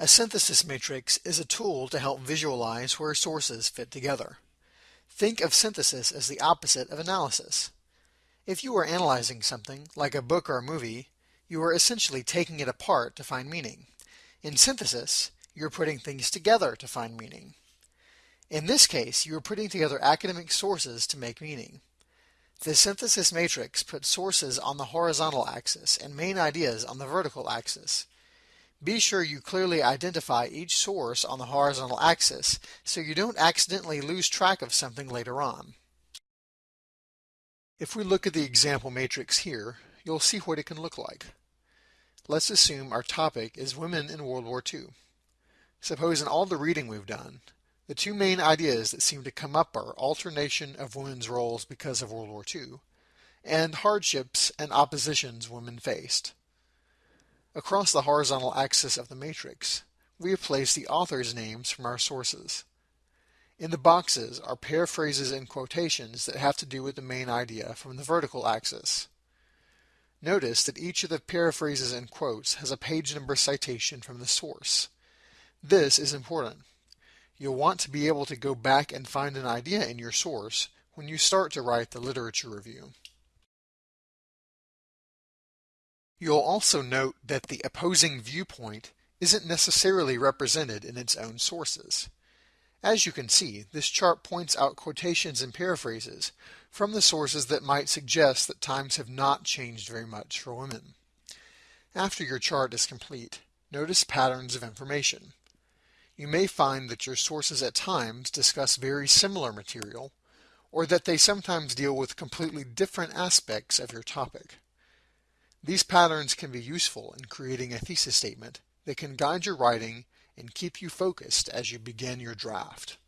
A synthesis matrix is a tool to help visualize where sources fit together. Think of synthesis as the opposite of analysis. If you are analyzing something, like a book or a movie, you are essentially taking it apart to find meaning. In synthesis, you're putting things together to find meaning. In this case, you are putting together academic sources to make meaning. The synthesis matrix puts sources on the horizontal axis and main ideas on the vertical axis. Be sure you clearly identify each source on the horizontal axis so you don't accidentally lose track of something later on. If we look at the example matrix here, you'll see what it can look like. Let's assume our topic is women in World War II. Suppose in all the reading we've done, the two main ideas that seem to come up are alternation of women's roles because of World War II and hardships and oppositions women faced. Across the horizontal axis of the matrix, we have placed the authors' names from our sources. In the boxes are paraphrases and quotations that have to do with the main idea from the vertical axis. Notice that each of the paraphrases and quotes has a page number citation from the source. This is important. You'll want to be able to go back and find an idea in your source when you start to write the literature review. You'll also note that the opposing viewpoint isn't necessarily represented in its own sources. As you can see, this chart points out quotations and paraphrases from the sources that might suggest that times have not changed very much for women. After your chart is complete, notice patterns of information. You may find that your sources at times discuss very similar material, or that they sometimes deal with completely different aspects of your topic. These patterns can be useful in creating a thesis statement that can guide your writing and keep you focused as you begin your draft.